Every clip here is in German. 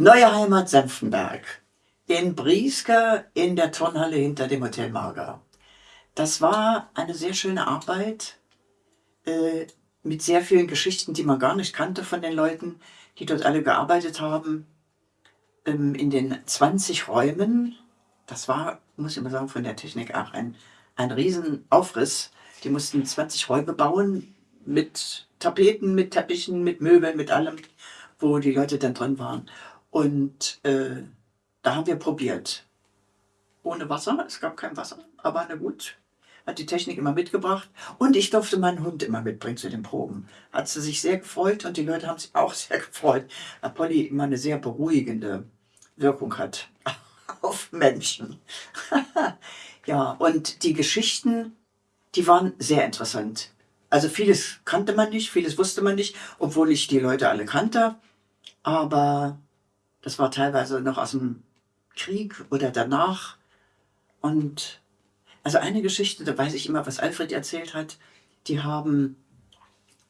Neue Heimat Senftenberg. In Brieske in der Turnhalle hinter dem Hotel Marga. Das war eine sehr schöne Arbeit äh, mit sehr vielen Geschichten, die man gar nicht kannte von den Leuten, die dort alle gearbeitet haben. Ähm, in den 20 Räumen, das war, muss ich mal sagen, von der Technik auch ein, ein Riesenaufriss. Die mussten 20 Räume bauen mit Tapeten, mit Teppichen, mit Möbeln, mit allem, wo die Leute dann drin waren. Und äh, da haben wir probiert. Ohne Wasser, es gab kein Wasser, aber na gut, hat die Technik immer mitgebracht. Und ich durfte meinen Hund immer mitbringen zu den Proben. Hat sie sich sehr gefreut und die Leute haben sich auch sehr gefreut, weil Polly immer eine sehr beruhigende Wirkung hat auf Menschen. ja, und die Geschichten, die waren sehr interessant. Also vieles kannte man nicht, vieles wusste man nicht, obwohl ich die Leute alle kannte. Aber das war teilweise noch aus dem Krieg oder danach. Und also eine Geschichte, da weiß ich immer, was Alfred erzählt hat, die haben,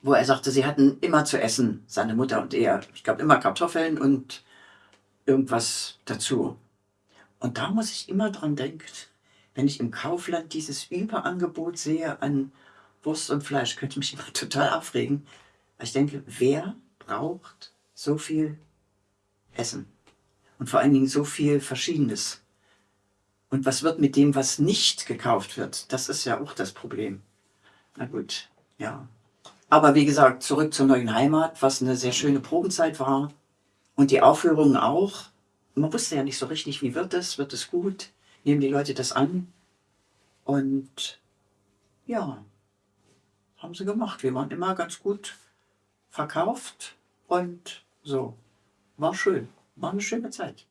wo er sagte, sie hatten immer zu essen, seine Mutter und er. Ich glaube immer Kartoffeln und irgendwas dazu. Und da muss ich immer dran denken, wenn ich im Kaufland dieses Überangebot sehe an Wurst und Fleisch, könnte mich immer total aufregen. Ich denke, wer braucht so viel essen. Und vor allen Dingen so viel Verschiedenes. Und was wird mit dem, was nicht gekauft wird? Das ist ja auch das Problem. Na gut, ja. Aber wie gesagt, zurück zur neuen Heimat, was eine sehr schöne Probenzeit war. Und die Aufführungen auch. Man wusste ja nicht so richtig, wie wird es? Wird es gut? Nehmen die Leute das an? Und ja, haben sie gemacht. Wir waren immer ganz gut verkauft und so. War schön. War eine schöne Zeit.